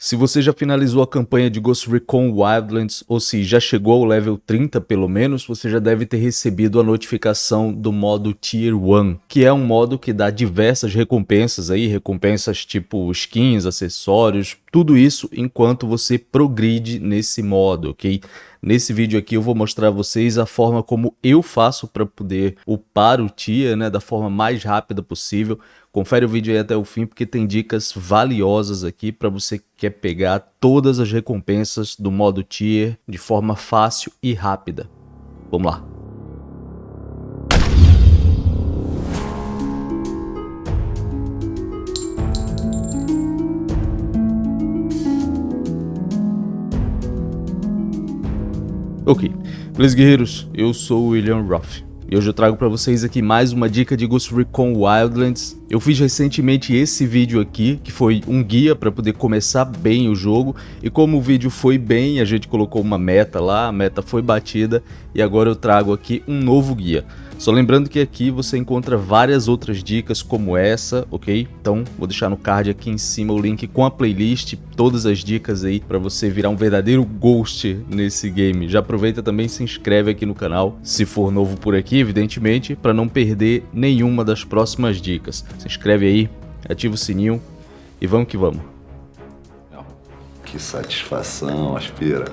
Se você já finalizou a campanha de Ghost Recon Wildlands, ou se já chegou ao level 30 pelo menos, você já deve ter recebido a notificação do modo Tier 1, que é um modo que dá diversas recompensas aí, recompensas tipo skins, acessórios, tudo isso enquanto você progride nesse modo, ok? Nesse vídeo aqui eu vou mostrar a vocês a forma como eu faço para poder upar o tier, né, da forma mais rápida possível. Confere o vídeo aí até o fim porque tem dicas valiosas aqui para você que quer pegar todas as recompensas do modo tier de forma fácil e rápida. Vamos lá. Ok, beleza guerreiros, eu sou o William Ruff e hoje eu trago para vocês aqui mais uma dica de Ghost Recon Wildlands. Eu fiz recentemente esse vídeo aqui, que foi um guia para poder começar bem o jogo, e como o vídeo foi bem, a gente colocou uma meta lá, a meta foi batida, e agora eu trago aqui um novo guia. Só lembrando que aqui você encontra várias outras dicas como essa, ok? Então vou deixar no card aqui em cima o link com a playlist, todas as dicas aí para você virar um verdadeiro ghost nesse game. Já aproveita também e se inscreve aqui no canal, se for novo por aqui, evidentemente, para não perder nenhuma das próximas dicas. Se inscreve aí, ativa o sininho e vamos que vamos. Que satisfação, aspira.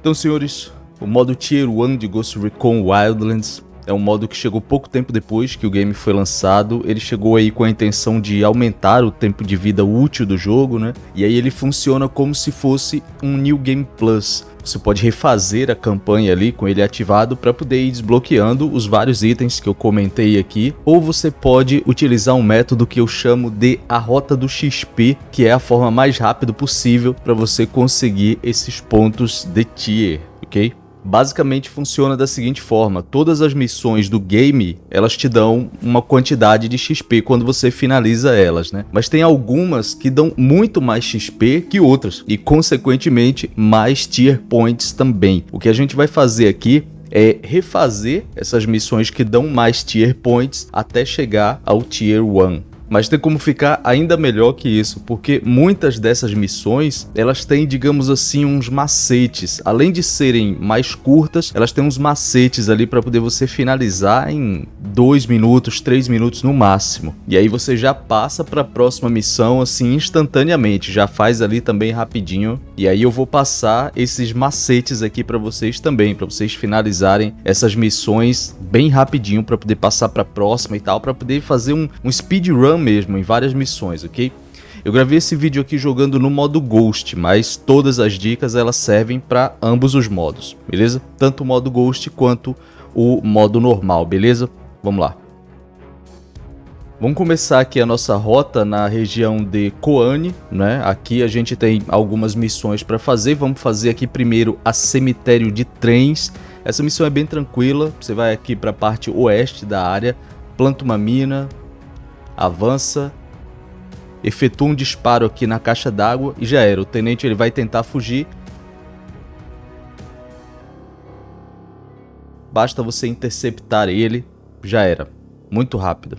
Então, senhores, o modo Tier 1 de Ghost Recon Wildlands é um modo que chegou pouco tempo depois que o game foi lançado. Ele chegou aí com a intenção de aumentar o tempo de vida útil do jogo, né? E aí ele funciona como se fosse um New Game Plus. Você pode refazer a campanha ali com ele ativado para poder ir desbloqueando os vários itens que eu comentei aqui, ou você pode utilizar um método que eu chamo de a rota do XP, que é a forma mais rápida possível para você conseguir esses pontos de tier, ok? Basicamente funciona da seguinte forma, todas as missões do game, elas te dão uma quantidade de XP quando você finaliza elas, né? Mas tem algumas que dão muito mais XP que outras e consequentemente mais tier points também. O que a gente vai fazer aqui é refazer essas missões que dão mais tier points até chegar ao tier 1. Mas tem como ficar ainda melhor que isso, porque muitas dessas missões, elas têm, digamos assim, uns macetes. Além de serem mais curtas, elas têm uns macetes ali para poder você finalizar em 2 minutos, 3 minutos no máximo. E aí você já passa para a próxima missão assim instantaneamente, já faz ali também rapidinho. E aí eu vou passar esses macetes aqui para vocês também, para vocês finalizarem essas missões bem rapidinho para poder passar para a próxima e tal, para poder fazer um, um speedrun mesmo, em várias missões, ok? Eu gravei esse vídeo aqui jogando no modo Ghost, mas todas as dicas elas servem para ambos os modos, beleza? Tanto o modo Ghost quanto o modo normal, beleza? Vamos lá. Vamos começar aqui a nossa rota na região de Koane, né? Aqui a gente tem algumas missões para fazer. Vamos fazer aqui primeiro a cemitério de trens. Essa missão é bem tranquila. Você vai aqui para a parte oeste da área, planta uma mina, avança, efetua um disparo aqui na caixa d'água e já era. O tenente ele vai tentar fugir. Basta você interceptar ele, já era. Muito rápido.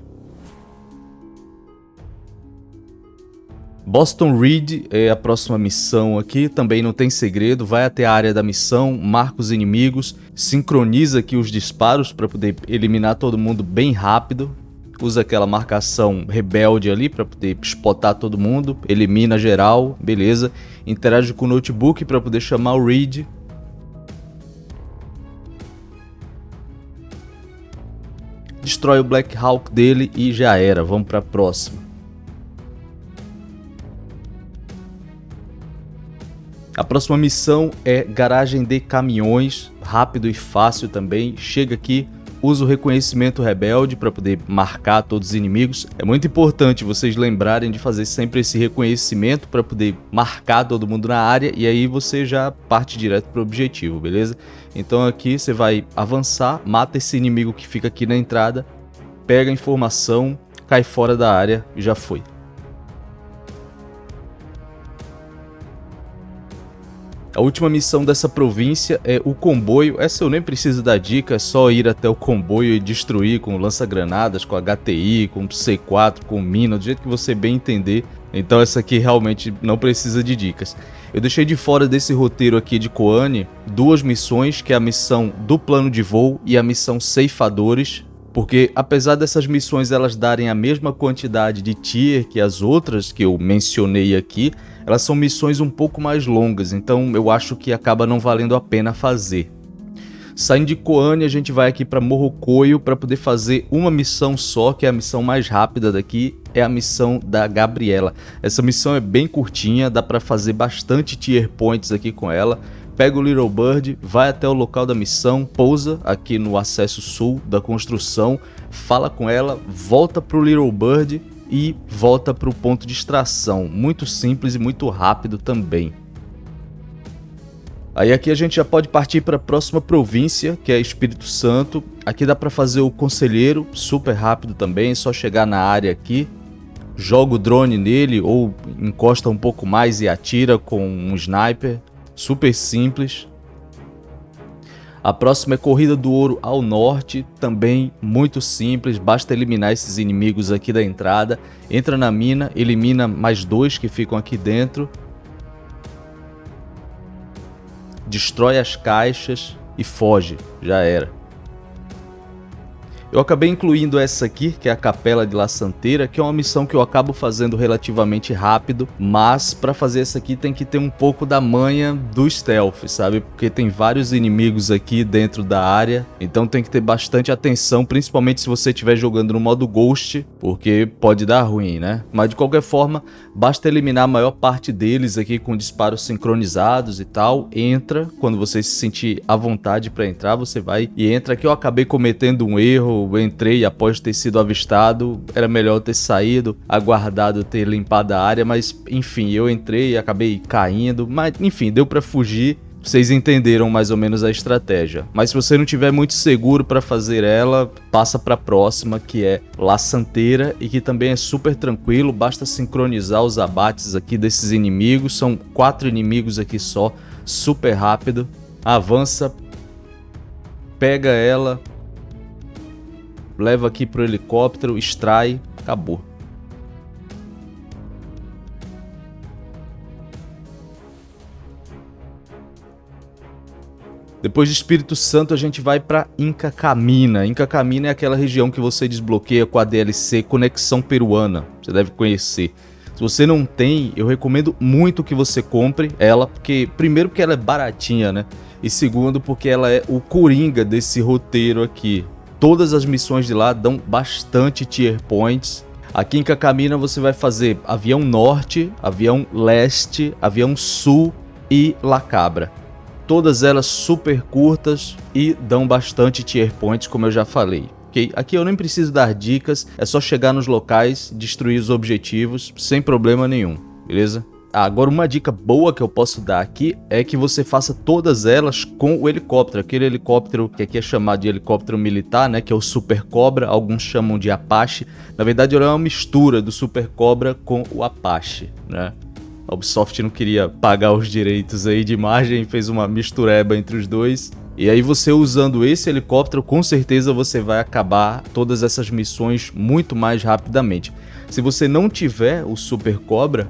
Boston Reed é a próxima missão aqui, também não tem segredo, vai até a área da missão, marca os inimigos, sincroniza aqui os disparos para poder eliminar todo mundo bem rápido, usa aquela marcação rebelde ali para poder spotar todo mundo, elimina geral, beleza. Interage com o notebook para poder chamar o read. Destrói o Black Hawk dele e já era, vamos para a próxima. A próxima missão é garagem de caminhões, rápido e fácil também. Chega aqui, usa o reconhecimento rebelde para poder marcar todos os inimigos. É muito importante vocês lembrarem de fazer sempre esse reconhecimento para poder marcar todo mundo na área e aí você já parte direto para o objetivo, beleza? Então aqui você vai avançar, mata esse inimigo que fica aqui na entrada, pega a informação, cai fora da área e já foi. A última missão dessa província é o comboio. Essa eu nem preciso dar dica, é só ir até o comboio e destruir com lança-granadas, com HTI, com C4, com mina, do jeito que você bem entender. Então essa aqui realmente não precisa de dicas. Eu deixei de fora desse roteiro aqui de Koane duas missões, que é a missão do plano de voo e a missão Ceifadores, porque apesar dessas missões elas darem a mesma quantidade de tier que as outras que eu mencionei aqui, elas são missões um pouco mais longas, então eu acho que acaba não valendo a pena fazer. Saindo de Koane, a gente vai aqui para Morrocoio para poder fazer uma missão só, que é a missão mais rápida daqui, é a missão da Gabriela. Essa missão é bem curtinha, dá para fazer bastante tier points aqui com ela. Pega o Little Bird, vai até o local da missão, pousa aqui no acesso sul da construção, fala com ela, volta pro Little Bird e volta para o ponto de extração. Muito simples e muito rápido também. Aí aqui a gente já pode partir para a próxima província, que é Espírito Santo. Aqui dá para fazer o conselheiro, super rápido também, é só chegar na área aqui, joga o drone nele ou encosta um pouco mais e atira com um sniper, super simples. A próxima é Corrida do Ouro ao norte, também muito simples, basta eliminar esses inimigos aqui da entrada. Entra na mina, elimina mais dois que ficam aqui dentro. Destrói as caixas e foge, já era. Eu acabei incluindo essa aqui, que é a Capela de La Santeira, que é uma missão que eu acabo fazendo relativamente rápido, mas para fazer essa aqui tem que ter um pouco da manha do stealth, sabe? Porque tem vários inimigos aqui dentro da área, então tem que ter bastante atenção, principalmente se você estiver jogando no modo Ghost, porque pode dar ruim, né? Mas de qualquer forma, basta eliminar a maior parte deles aqui com disparos sincronizados e tal, entra, quando você se sentir à vontade para entrar, você vai e entra aqui. Eu acabei cometendo um erro, entrei após ter sido avistado, era melhor ter saído, aguardado ter limpado a área, mas enfim, eu entrei e acabei caindo, mas enfim, deu para fugir. Vocês entenderam mais ou menos a estratégia. Mas se você não tiver muito seguro para fazer ela, passa para a próxima, que é La Santeira e que também é super tranquilo, basta sincronizar os abates aqui desses inimigos, são quatro inimigos aqui só, super rápido. Avança, pega ela, leva aqui pro helicóptero, extrai, acabou. Depois de Espírito Santo a gente vai para Inca Camina. Inca Camina é aquela região que você desbloqueia com a DLC Conexão Peruana. Você deve conhecer. Se você não tem, eu recomendo muito que você compre ela, porque primeiro porque ela é baratinha, né? E segundo porque ela é o coringa desse roteiro aqui. Todas as missões de lá dão bastante tier points. Aqui em Cacamina você vai fazer avião norte, avião leste, avião sul e La Cabra. Todas elas super curtas e dão bastante tier points, como eu já falei. Okay? Aqui eu nem preciso dar dicas, é só chegar nos locais, destruir os objetivos, sem problema nenhum, beleza? Agora, uma dica boa que eu posso dar aqui é que você faça todas elas com o helicóptero. Aquele helicóptero que aqui é chamado de helicóptero militar, né? Que é o Super Cobra, alguns chamam de Apache. Na verdade, ele é uma mistura do Super Cobra com o Apache, né? A Ubisoft não queria pagar os direitos aí de imagem fez uma mistureba entre os dois. E aí você usando esse helicóptero, com certeza você vai acabar todas essas missões muito mais rapidamente. Se você não tiver o Super Cobra,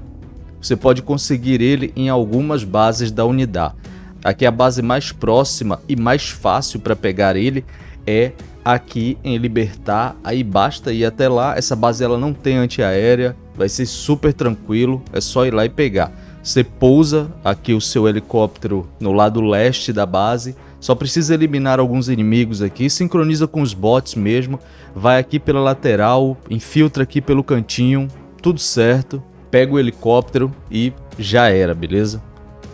você pode conseguir ele em algumas bases da unidade. Aqui a base mais próxima e mais fácil para pegar ele é aqui em Libertar, aí basta ir até lá, essa base ela não tem antiaérea, vai ser super tranquilo, é só ir lá e pegar. Você pousa aqui o seu helicóptero no lado leste da base, só precisa eliminar alguns inimigos aqui, sincroniza com os bots mesmo, vai aqui pela lateral, infiltra aqui pelo cantinho, tudo certo, pega o helicóptero e já era, beleza?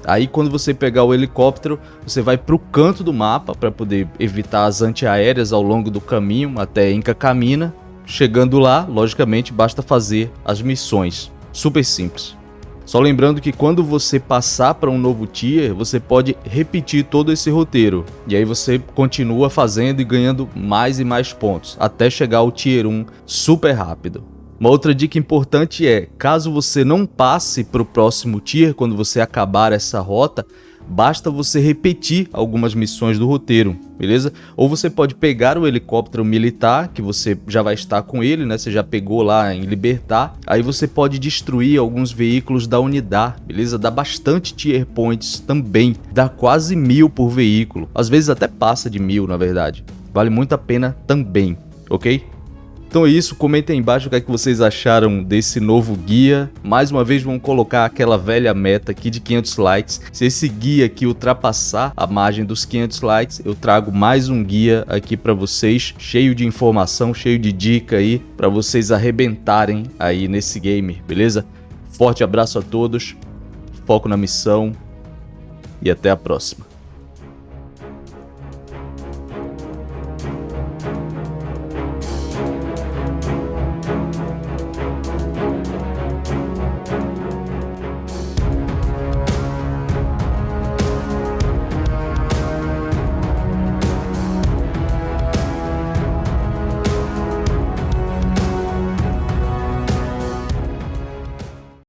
Aí quando você pegar o helicóptero, você vai para o canto do mapa para poder evitar as antiaéreas ao longo do caminho até Inca Camina. Chegando lá, logicamente, basta fazer as missões. Super simples. Só lembrando que quando você passar para um novo tier, você pode repetir todo esse roteiro. E aí você continua fazendo e ganhando mais e mais pontos, até chegar ao tier 1 super rápido. Uma outra dica importante é, caso você não passe para o próximo tier quando você acabar essa rota, basta você repetir algumas missões do roteiro, beleza? Ou você pode pegar o helicóptero militar, que você já vai estar com ele, né? Você já pegou lá em Libertar, aí você pode destruir alguns veículos da unidade, beleza? Dá bastante tier points também, dá quase mil por veículo, às vezes até passa de mil na verdade. Vale muito a pena também, ok? Então é isso, comentem aí embaixo o que, é que vocês acharam desse novo guia. Mais uma vez vamos colocar aquela velha meta aqui de 500 likes. Se esse guia aqui ultrapassar a margem dos 500 likes, eu trago mais um guia aqui para vocês, cheio de informação, cheio de dica aí, para vocês arrebentarem aí nesse game, beleza? Forte abraço a todos, foco na missão e até a próxima.